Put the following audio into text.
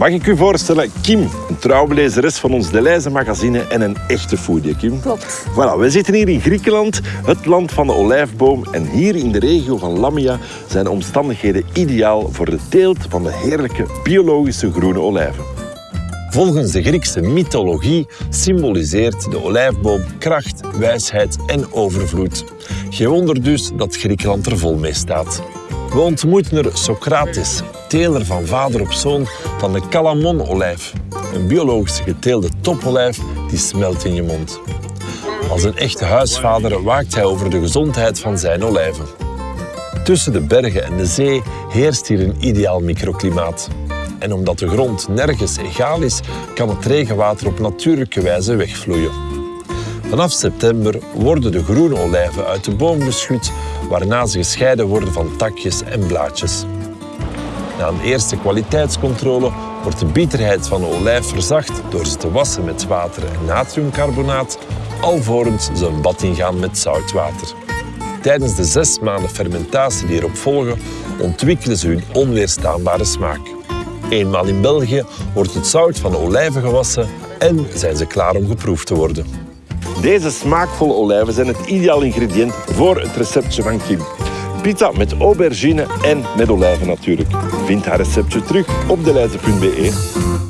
Mag ik u voorstellen, Kim, een trouwe lezeres van ons Deleuze magazine en een echte foodie, Kim. Klopt. Voilà, we zitten hier in Griekenland, het land van de olijfboom. En hier in de regio van Lamia zijn de omstandigheden ideaal voor de teelt van de heerlijke biologische groene olijven. Volgens de Griekse mythologie symboliseert de olijfboom kracht, wijsheid en overvloed. Geen wonder dus dat Griekenland er vol mee staat. We ontmoeten er Socrates, teler van vader op zoon van de Calamon-olijf. Een biologisch geteelde topolijf die smelt in je mond. Als een echte huisvader waakt hij over de gezondheid van zijn olijven. Tussen de bergen en de zee heerst hier een ideaal microklimaat. En omdat de grond nergens egaal is, kan het regenwater op natuurlijke wijze wegvloeien. Vanaf september worden de groene olijven uit de boom geschud, waarna ze gescheiden worden van takjes en blaadjes. Na een eerste kwaliteitscontrole wordt de bitterheid van de olijf verzacht door ze te wassen met water en natriumcarbonaat, alvorens ze een bad ingaan met zoutwater. Tijdens de zes maanden fermentatie die erop volgen, ontwikkelen ze hun onweerstaanbare smaak. Eenmaal in België wordt het zout van de olijven gewassen en zijn ze klaar om geproefd te worden. Deze smaakvolle olijven zijn het ideaal ingrediënt voor het receptje van Kim. Pizza met aubergine en met olijven natuurlijk. Vind haar receptje terug op deleize.be.